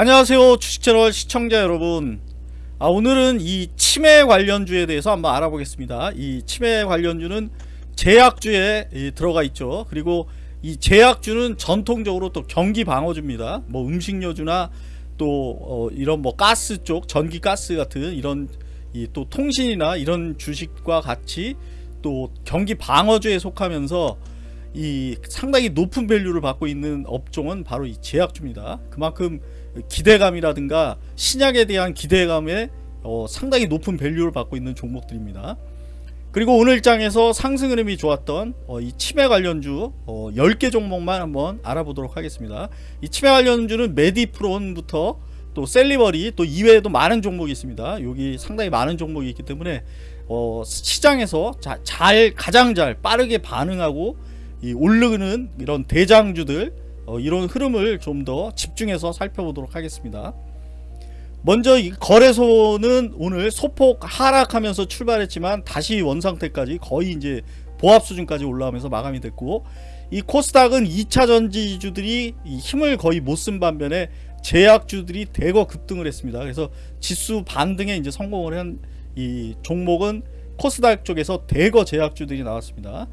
안녕하세요 주식채널 시청자 여러분. 아, 오늘은 이 치매 관련주에 대해서 한번 알아보겠습니다. 이 치매 관련주는 제약주에 이, 들어가 있죠. 그리고 이 제약주는 전통적으로 또 경기 방어주입니다. 뭐 음식료주나 또 어, 이런 뭐 가스 쪽 전기 가스 같은 이런 이 또 통신이나 이런 주식과 같이 또 경기 방어주에 속하면서 이 상당히 높은 밸류를 받고 있는 업종은 바로 이 제약주입니다. 그만큼 기대감이라든가 신약에 대한 기대감에 어, 상당히 높은 value를 받고 있는 종목들입니다. 그리고 오늘 장에서 상승 흐름이 좋았던 어, 이 치매 관련주 어, 10개 종목만 한번 알아보도록 하겠습니다. 이 치매 관련주는 메디프론부터 또 셀리버리 또 이외에도 많은 종목이 있습니다. 여기 상당히 많은 종목이 있기 때문에 어, 시장에서 자, 잘 가장 잘 빠르게 반응하고 이 오르는 이런 대장주들 어, 이런 흐름을 좀 더 집중해서 살펴보도록 하겠습니다. 먼저 이 거래소는 오늘 소폭 하락하면서 출발했지만 다시 원상태까지 거의 이제 보합 수준까지 올라오면서 마감이 됐고 이 코스닥은 2차 전지주들이 힘을 거의 못 쓴 반면에 제약주들이 대거 급등을 했습니다. 그래서 지수 반등에 이제 성공을 한 이 종목은 코스닥 쪽에서 대거 제약주들이 나왔습니다.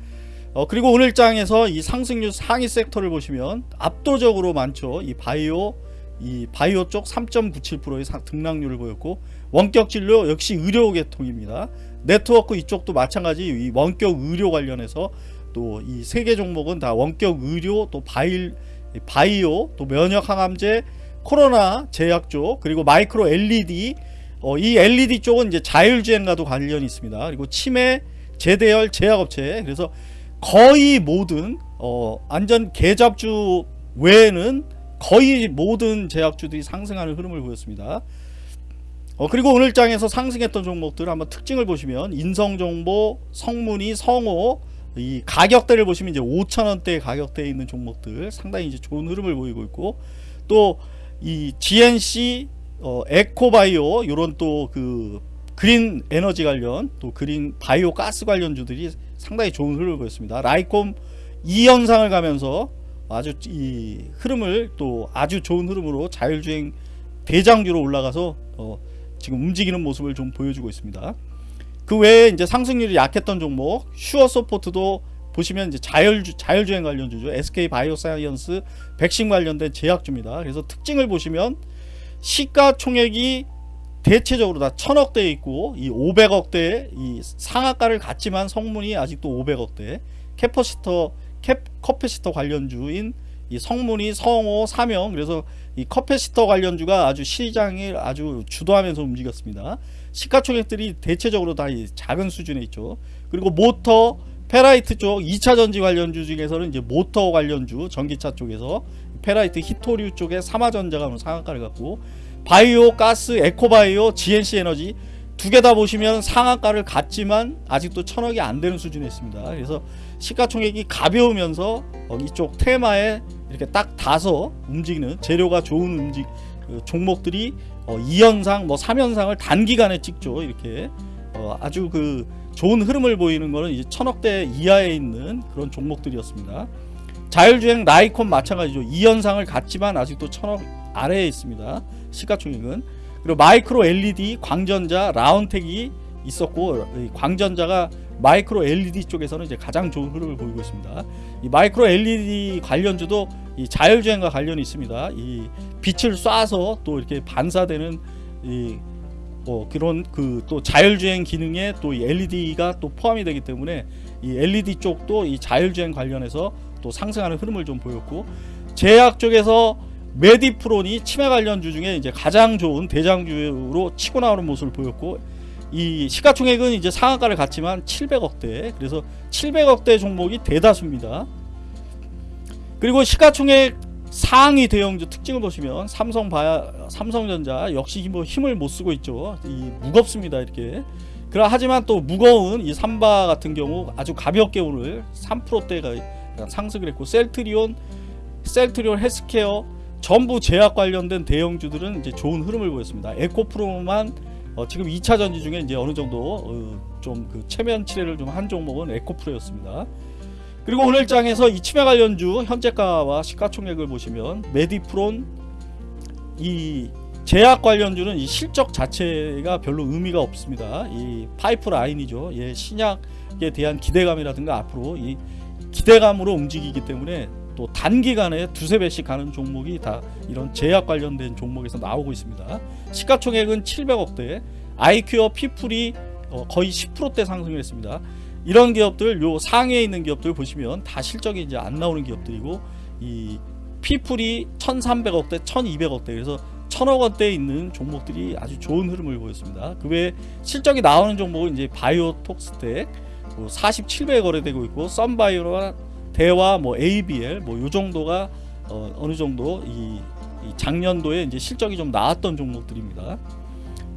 어, 그리고 오늘 장에서 이 상승률 상위 섹터를 보시면 압도적으로 많죠. 이 바이오 이 바이오 쪽 3.97%의 등락률을 보였고 원격 진료 역시 의료 계통입니다. 네트워크 이쪽도 마찬가지 이 원격 의료 관련해서 또 이 세 개 종목은 다 원격 의료 또 바이 바이오 또 면역 항암제 코로나 제약 쪽 그리고 마이크로 LED 어, 이 LED 쪽은 이제 자율주행과도 관련이 있습니다. 그리고 치매 제대열 제약업체 그래서 거의 모든 어, 안전 계잡주 외에는 거의 모든 제약주들이 상승하는 흐름을 보였습니다. 어, 그리고 오늘 장에서 상승했던 종목들 한번 특징을 보시면 인성정보, 성문이, 성호 이 가격대를 보시면 이제 5천원대 가격대에 있는 종목들 상당히 이제 좋은 흐름을 보이고 있고 또 이 GNC 어, 에코바이오 이런 또 그 그린 에너지 관련 또 그린 바이오 가스 관련주들이 상당히 좋은 흐름을 보였습니다. 라이콤 이 현상을 가면서 아주 이 흐름을 또 아주 좋은 흐름으로 자율주행 대장주로 올라가서 어 지금 움직이는 모습을 좀 보여주고 있습니다. 그 외에 이제 상승률이 약했던 종목 슈어소프트도 보시면 이제 자율 자율주행 관련주죠. SK 바이오사이언스 백신 관련된 제약주입니다. 그래서 특징을 보시면 시가총액이 대체적으로 다 천억대에 있고 이 500억대 이 상한가를 갔지만 성문이 아직도 500억대. 캐퍼시터 캡 커패시터 관련주인 이 성문이 성호 사명. 그래서 이 커패시터 관련주가 아주 시장을 아주 주도하면서 움직였습니다. 시가총액들이 대체적으로 다 작은 수준에 있죠. 그리고 모터 페라이트 쪽 2차 전지 관련주 중에서는 이제 모터 관련주 전기차 쪽에서 페라이트 히토류 쪽에 삼화전자가 상한가를 갖고 바이오, 가스, 에코바이오, GNC 에너지 두 개 다 보시면 상한가를 갖지만 아직도 천억이 안 되는 수준에 있습니다. 그래서 시가총액이 가벼우면서 어, 이쪽 테마에 이렇게 딱 다서 움직이는 재료가 좋은 움직 그 종목들이 어, 2연상 뭐 3연상을 단기간에 찍죠. 이렇게 어, 아주 그 좋은 흐름을 보이는 거는 이제 천억대 이하에 있는 그런 종목들이었습니다. 자율주행 나이콘 마찬가지죠. 2연상을 갖지만 아직도 천억 아래에 있습니다. 시가총액은 그리고 마이크로 LED 광전자 라운텍이 있었고 광전자가 마이크로 LED 쪽에서는 이제 가장 좋은 흐름을 보이고 있습니다. 이 마이크로 LED 관련주도 이 자율주행과 관련이 있습니다. 이 빛을 쏴서 또 이렇게 반사되는 이 어, 그런 그 또 자율주행 기능에 또 LED가 또 포함이 되기 때문에 이 LED 쪽도 이 자율주행 관련해서 또 상승하는 흐름을 좀 보였고 제약 쪽에서 메디프론이 치매 관련주 중에 이제 가장 좋은 대장주로 치고 나오는 모습을 보였고 이 시가총액은 이제 상한가를 갖지만 700억대 그래서 700억대 종목이 대다수입니다. 그리고 시가총액 상위 대형주 특징을 보시면 삼성 바 삼성전자 역시 뭐 힘을 못 쓰고 있죠. 이 무겁습니다 이렇게. 그러 하지만 또 무거운 이 삼바 같은 경우 아주 가볍게 오늘 3%대가 상승을 했고 셀트리온 셀트리온 헬스케어 전부 제약 관련된 대형주들은 이제 좋은 흐름을 보였습니다. 에코프로만 어 지금 2차 전지 중에 이제 어느 정도 어 좀그 체면 치레를 좀 한 종목은 에코프로였습니다. 그리고 오늘 장에서 이 치매 관련주 현재가와 시가총액을 보시면 메디프론 이 제약 관련주는 이 실적 자체가 별로 의미가 없습니다. 이 파이프 라인이죠. 예, 신약에 대한 기대감이라든가 앞으로 이 기대감으로 움직이기 때문에 또 단기간에 두세 배씩 가는 종목이 다 이런 제약 관련된 종목에서 나오고 있습니다. 시가총액은 700억대, 아이큐어 피플이 어, 거의 10%대 상승을 했습니다. 이런 기업들 요 상위에 있는 기업들 보시면 다 실적이 이제 안 나오는 기업들이고 이 피플이 1,300억대, 1,200억대 그래서 천억 원대에 있는 종목들이 아주 좋은 흐름을 보였습니다. 그 외에 실적이 나오는 종목은 이제 바이오톡스텍 뭐 47배 거래되고 있고 썬바이오와 대화 뭐 ABL 뭐 요 정도가 어, 어느 정도 이, 이 작년도에 이제 실적이 좀 나왔던 종목들입니다.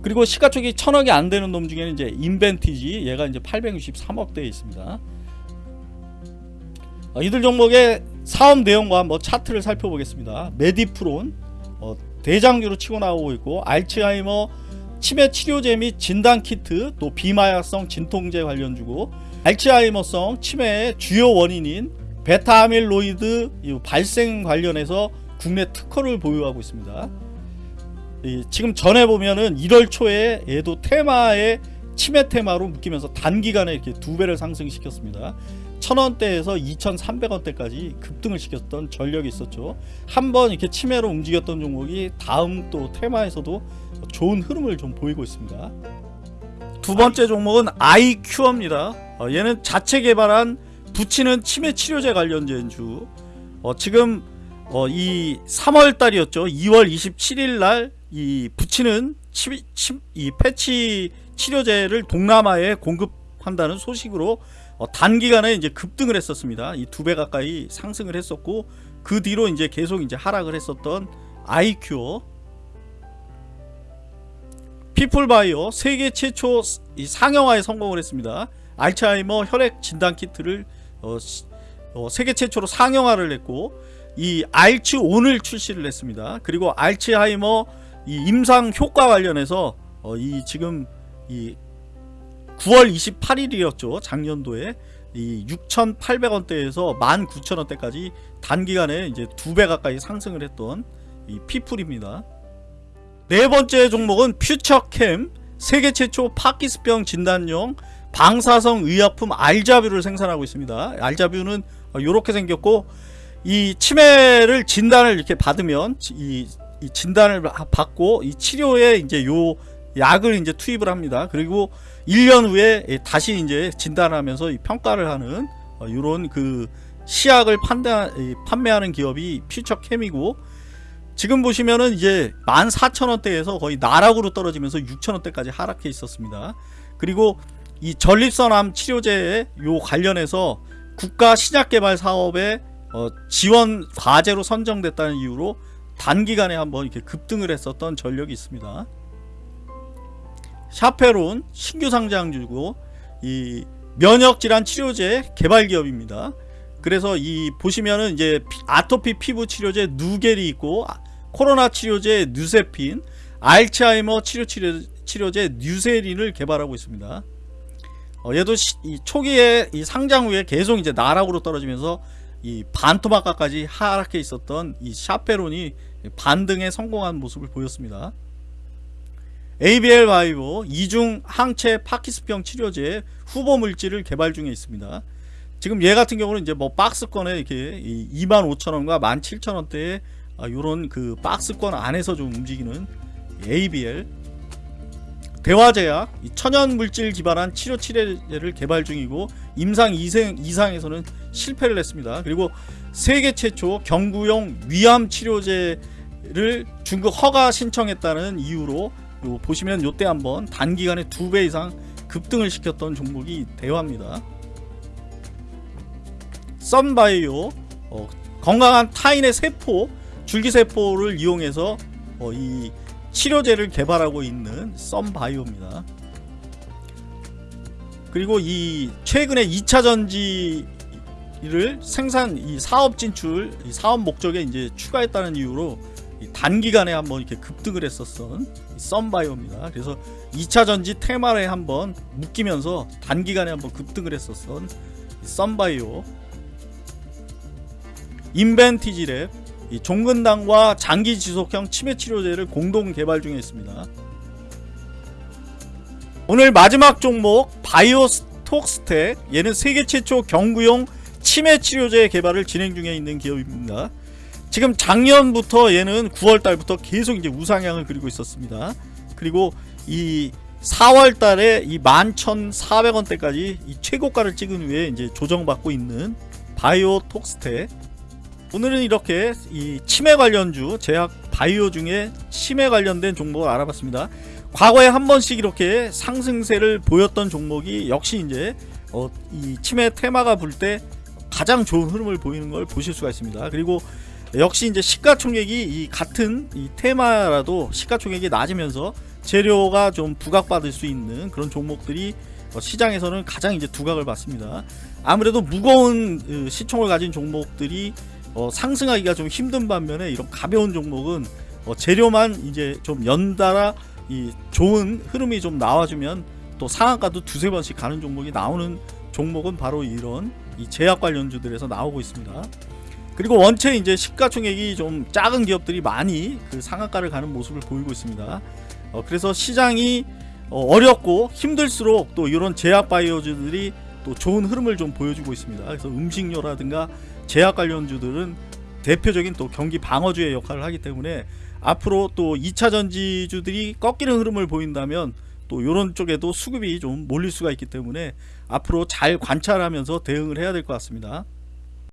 그리고 시가총액이 천억이 안 되는 놈 중에는 이제 인벤티지 얘가 이제 863억대에 있습니다. 어, 이들 종목의 사업 내용과 뭐 차트를 살펴보겠습니다. 메디프론 어, 대장주로 치고 나오고 있고 알츠하이머 치매 치료제 및 진단 키트 또 비마약성 진통제 관련주고 알츠하이머성 치매의 주요 원인인 베타 아밀로이드 발생 관련해서 국내 특허를 보유하고 있습니다. 이 지금 전에 보면은 1월 초에 얘도 테마에 치매 테마로 묶이면서 단기간에 이렇게 두 배를 상승시켰습니다. 1000원대에서 2300원대까지 급등을 시켰던 전력이 있었죠. 한번 이렇게 치매로 움직였던 종목이 다음 또 테마에서도 좋은 흐름을 좀 보이고 있습니다. 두 번째 종목은 아이큐어입니다. 어, 얘는 자체 개발한 붙이는 치매 치료제 관련된 주. 어, 지금 어, 이 3월 달이었죠. 2월 27일 날이 붙이는 치, 치, 이 패치 치료제를 동남아에 공급한다는 소식으로 어, 단기간에 이제 급등을 했었습니다. 이 두 배 가까이 상승을 했었고 그 뒤로 이제 계속 이제 하락을 했었던 아이큐어 피플바이오 세계 최초 이 상용화에 성공을 했습니다. 알츠하이머 혈액 진단 키트를 어, 어, 세계 최초로 상용화를 했고 이 알츠 온을 출시를 했습니다. 그리고 알츠하이머 이 임상 효과 관련해서 어, 이 지금 이 9월 28일이었죠. 작년도에 이 6,800원대에서 19,000원대까지 단기간에 이제 두 배 가까이 상승을 했던 이 피플입니다. 네 번째 종목은 퓨처캠 세계 최초 파키스병 진단용 방사성 의약품 알자뷰를 생산하고 있습니다. 알자뷰는 이렇게 생겼고 이 치매를 진단을 이렇게 받으면 이, 이 진단을 받고 이 치료에 이제 요 약을 이제 투입을 합니다. 그리고 1년 후에 다시 이제 진단하면서 평가를 하는 이런 그 시약을 판단, 판매하는 기업이 퓨처캠이고 지금 보시면은 이제 14,000원대에서 거의 나락으로 떨어지면서 6,000원대까지 하락해 있었습니다. 그리고 이 전립선암 치료제에 요 관련해서 국가 신약개발 사업에 어 지원 과제로 선정됐다는 이유로 단기간에 한번 이렇게 급등을 했었던 전력이 있습니다. 샤페론 신규 상장주고 이 면역질환 치료제 개발 기업입니다. 그래서 이 보시면은 이제 아토피 피부 치료제 누겔이 있고 코로나 치료제 뉴세핀, 알츠하이머 치료 치료제 뉴세린을 개발하고 있습니다. 어, 얘도 시, 이 초기에 이 상장 후에 계속 이제 나락으로 떨어지면서 이 반토막까지 하락해 있었던 이 샤페론이 반등에 성공한 모습을 보였습니다. ABL 바이오 이중 항체 파키스병 치료제 후보 물질을 개발 중에 있습니다. 지금 얘 같은 경우는 이제 뭐 박스권에 이렇게 25,000원과 17,000원대에 이런 그 박스권 안에서 좀 움직이는 ABL 대화제약 천연 물질 기반한 치료 치료제를 개발 중이고 임상 2생 이상 에서는 실패를 했습니다. 그리고 세계 최초 경구용 위암 치료제를 중국 허가 신청했다는 이유로 요 보시면 요때 한번 단기간에 두 배 이상 급등을 시켰던 종목이 대화입니다. 썬바이오 어, 건강한 타인의 세포 줄기세포를 이용해서 어, 이 치료제를 개발하고 있는 썬바이오입니다. 그리고 이 최근에 2차 전지를 생산 이 사업 진출 이 사업 목적에 이제 추가했다는 이유로 단기간에 한번 이렇게 급등을 했었던 썬바이오입니다. 그래서 2차 전지 테마에 한번 묶이면서 단기간에 한번 급등을 했었던 썬바이오 인벤티지 랩 이 종근당과 장기 지속형 치매 치료제를 공동 개발 중에 있습니다. 오늘 마지막 종목 바이오톡스텍 얘는 세계 최초 경구용 치매 치료제 개발을 진행 중에 있는 기업입니다. 지금 작년부터 얘는 9월 달부터 계속 이제 우상향을 그리고 있었습니다. 그리고 이 4월 달에 이 11,400원대까지 이 최고가를 찍은 후에 이제 조정받고 있는 바이오톡스텍 오늘은 이렇게 이 치매 관련주 제약 바이오 중에 치매 관련된 종목을 알아봤습니다. 과거에 한 번씩 이렇게 상승세를 보였던 종목이 역시 이제 어, 이 치매 테마가 불 때 가장 좋은 흐름을 보이는 걸 보실 수가 있습니다. 그리고 역시 이제 시가총액이 이 같은 이 테마라도 시가총액이 낮으면서 재료가 좀 부각받을 수 있는 그런 종목들이 어, 시장에서는 가장 이제 두각을 받습니다. 아무래도 무거운 으, 시총을 가진 종목들이 어, 상승하기가 좀 힘든 반면에 이런 가벼운 종목은 어, 재료만 이제 좀 연달아 이 좋은 흐름이 좀 나와주면 또 상한가도 두세 번씩 가는 종목이 나오는 종목은 바로 이런 이 제약 관련주들에서 나오고 있습니다. 그리고 원체 이제 시가총액이 좀 작은 기업들이 많이 그 상한가를 가는 모습을 보이고 있습니다. 어, 그래서 시장이 어, 어렵고 힘들수록 또 이런 제약 바이오주들이 또 좋은 흐름을 좀 보여주고 있습니다. 그래서 음식료라든가 제약 관련주들은 대표적인 또 경기 방어주의 역할을 하기 때문에 앞으로 또 2차 전지주들이 꺾이는 흐름을 보인다면 또 이런 쪽에도 수급이 좀 몰릴 수가 있기 때문에 앞으로 잘 관찰하면서 대응을 해야 될 것 같습니다.